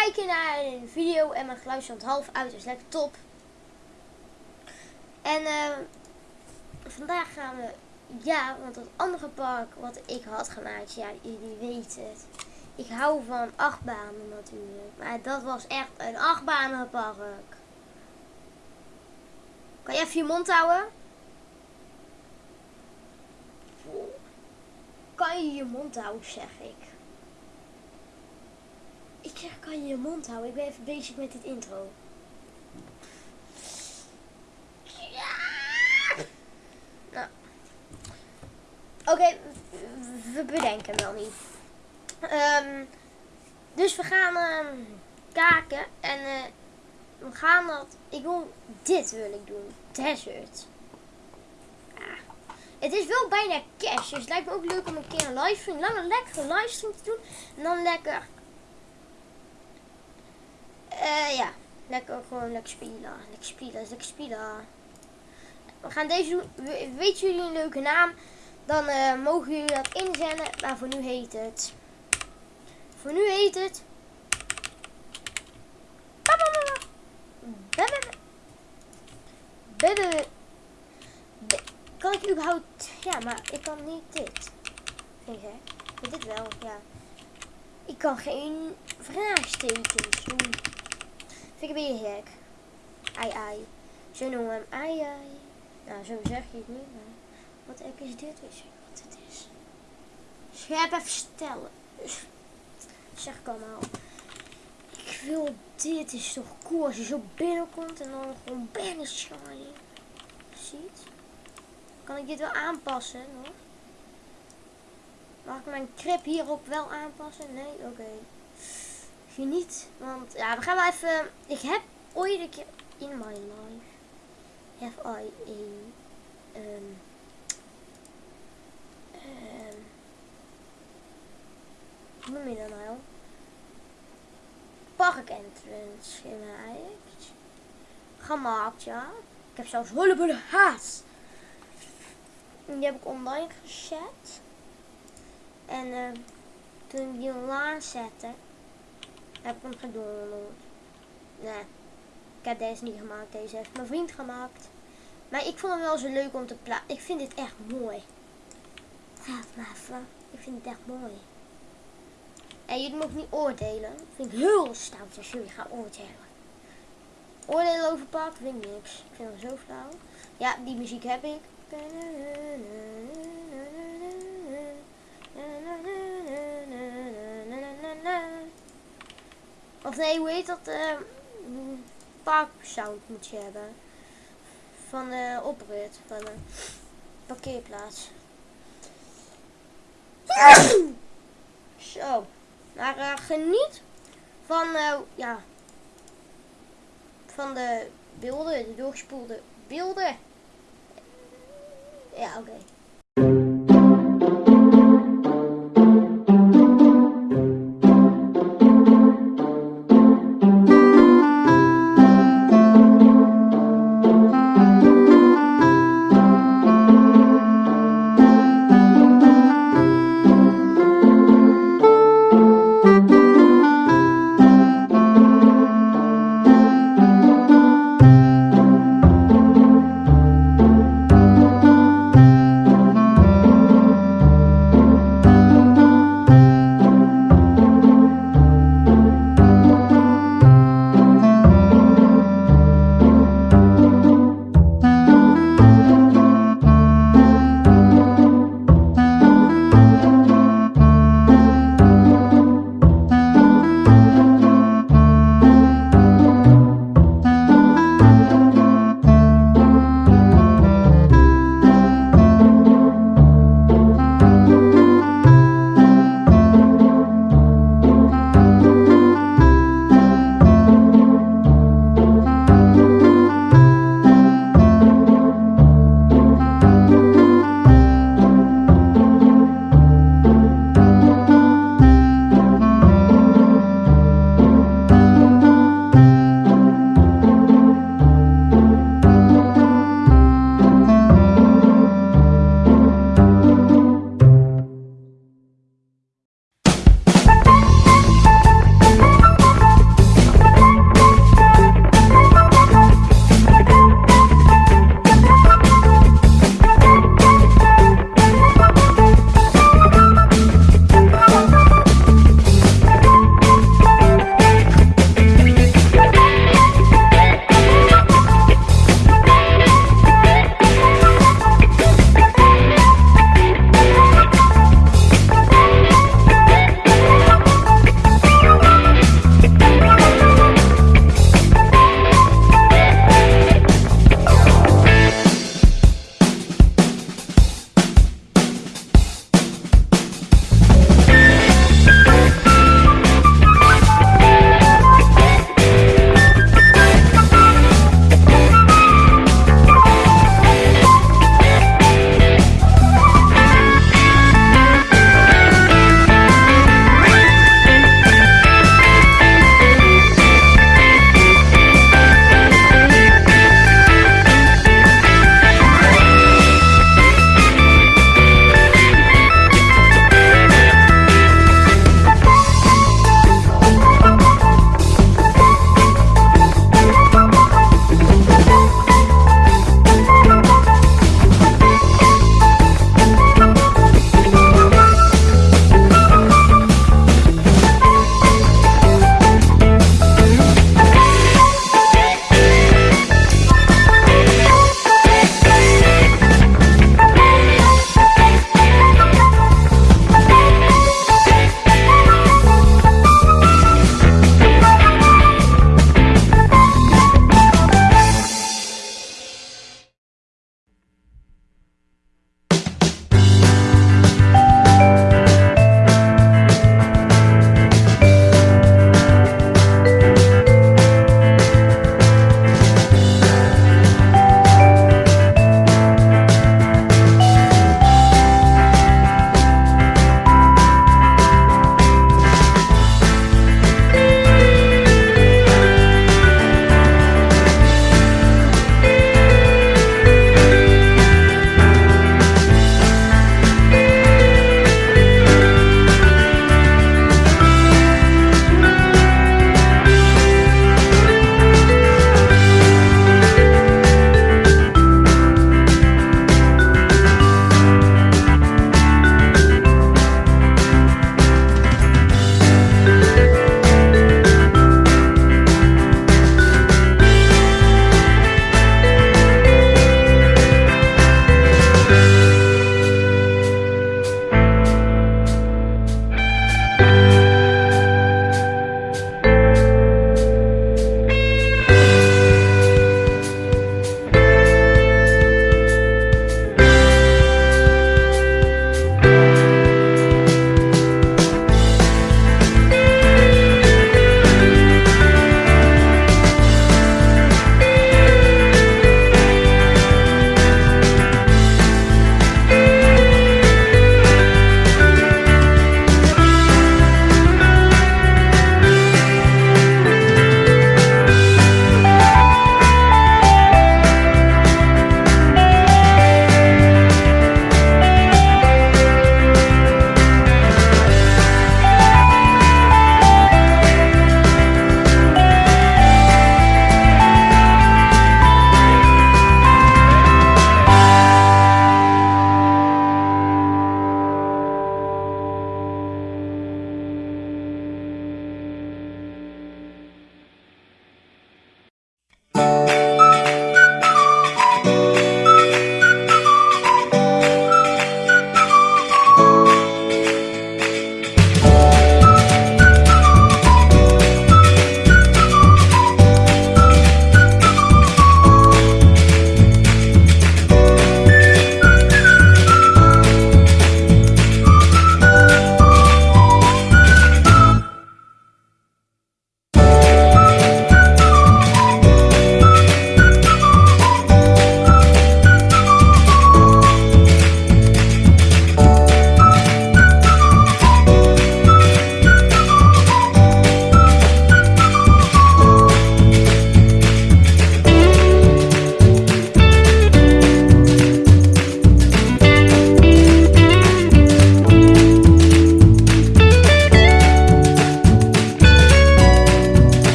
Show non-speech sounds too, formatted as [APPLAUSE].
kijken naar een video en mijn geluid stond half uit. is lekker top. En eh, vandaag gaan we, ja, want het andere park wat ik had gemaakt, ja, jullie weten het. Ik hou van achtbanen natuurlijk. Maar dat was echt een achtbanenpark. Kan je even je mond houden? Kan je je mond houden, zeg ik. Ik zeg, kan je je mond houden? Ik ben even bezig met dit intro. Nou. Oké, we bedenken wel niet. Um, dus we gaan uh, kaken en uh, we gaan dat. Ik wil dit wil ik doen. Desert. Ja. Het is wel bijna cash, dus het lijkt me ook leuk om een keer een livestream, lange lekkere livestream te doen. En dan lekker uh, ja, lekker gewoon lekker spelen. Lekker spelen, lekker spelen. We gaan deze doen. Weet jullie een leuke naam? Dan uh, mogen jullie dat inzenden. Maar voor nu heet het. Voor nu heet het. Kan ik überhaupt... Ja, maar ik kan niet dit. Vind je? Dit wel, ja. Ik kan geen vraagtekens doen. Vind ik een beetje gek. Ai ai. Zo noemen hem ai ai. Nou, zo zeg je het niet, maar... Wat ek is dit? Weet je wat het is? Scherp even stellen. Zeg ik allemaal. Ik wil dit is toch cool als je zo binnenkomt en dan gewoon binnen shine. Ziet? Kan ik dit wel aanpassen nog? Mag ik mijn krip hierop wel aanpassen? Nee? Oké niet. Want ja, we gaan wel even. Ik heb ooit een keer in my life. Have I a. Um, um, hoe noem je dat nou? Park entrance gemaakt. Gemaakt, ja. Ik heb zelfs hulpbullen haast. Die heb ik online gezet. En uh, toen ik die online zette, heb ik hem gedownload. Nee, ik heb deze niet gemaakt. Deze heeft mijn vriend gemaakt. Maar ik vond hem wel zo leuk om te plaatsen. Ik vind dit echt mooi. Laat maar even. Ik vind het echt mooi. En jullie mogen niet oordelen. Dat vind ik heel stout als jullie gaan oordelen. Oordelen over park vind ik niks. Ik vind hem zo flauw. Ja, die muziek heb ik. Of nee, hoe heet dat? Uh, parksound moet je hebben. Van de oprit, van de parkeerplaats. [CLEARS THROAT] Zo. Maar uh, geniet van, uh, ja, van de beelden, de doorgespoelde beelden. Ja, oké.